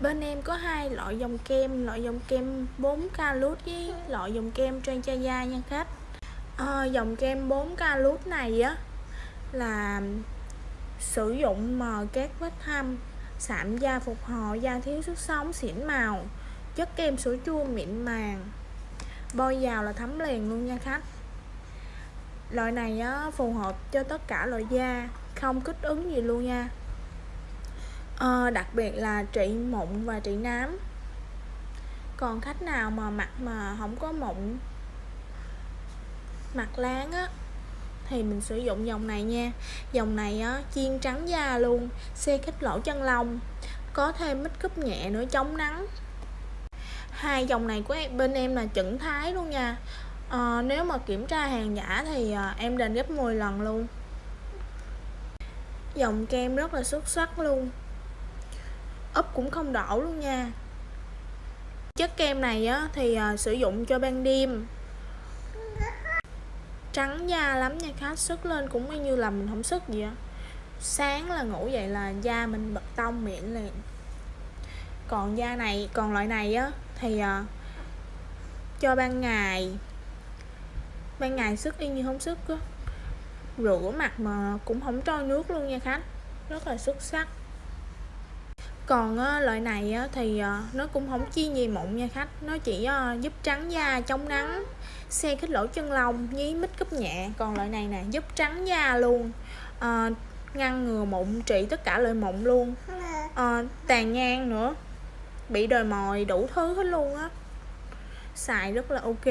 bên em có hai loại dòng kem loại dòng kem 4 calut với loại dòng kem Transaya nha khách. À, dòng kem 4 calut này á là sử dụng mờ các vết thâm sạm da phục hồi da thiếu sức sống xỉn màu chất kem sữa chua mịn màng. Bôi vào là thấm liền luôn nha khách. Loại này á, phù hợp cho tất cả loại da không kích ứng gì luôn nha à, đặc biệt là trị mụn và trị nám. Còn khách nào mà mặt mà không có mụn mặt láng á thì mình sử dụng dòng này nha. Dòng này á chiên trắng da luôn xe khích lỗ chân lông có thêm mít cúp nhẹ nữa chống nắng. Hai dòng này của em, bên em là chuẩn thái luôn nha. À, nếu mà kiểm tra hàng giả thì à, em đền gấp 10 lần luôn. Dòng kem rất là xuất sắc luôn úp cũng không đổ luôn nha. Chất kem này á thì à, sử dụng cho ban đêm. Trắng da lắm nha khách sức lên cũng như là mình không sức gì á. Sáng là ngủ dậy là da mình bật tông miệng liền. Còn da này còn loại này á thì à, cho ban ngày. Ban ngày sức y như không sức á. Rửa mặt mà cũng không trôi nước luôn nha khách. Rất là xuất sắc còn á, loại này á, thì à, nó cũng không chi gì mụn nha khách. Nó chỉ à, giúp trắng da chống nắng xe khít lỗ chân lông với mít cúp nhẹ. Còn loại này nè giúp trắng da luôn. À, ngăn ngừa mụn trị tất cả loại mụn luôn. À, tàn nhang nữa. Bị đồi mồi đủ thứ hết luôn á. Xài rất là ok.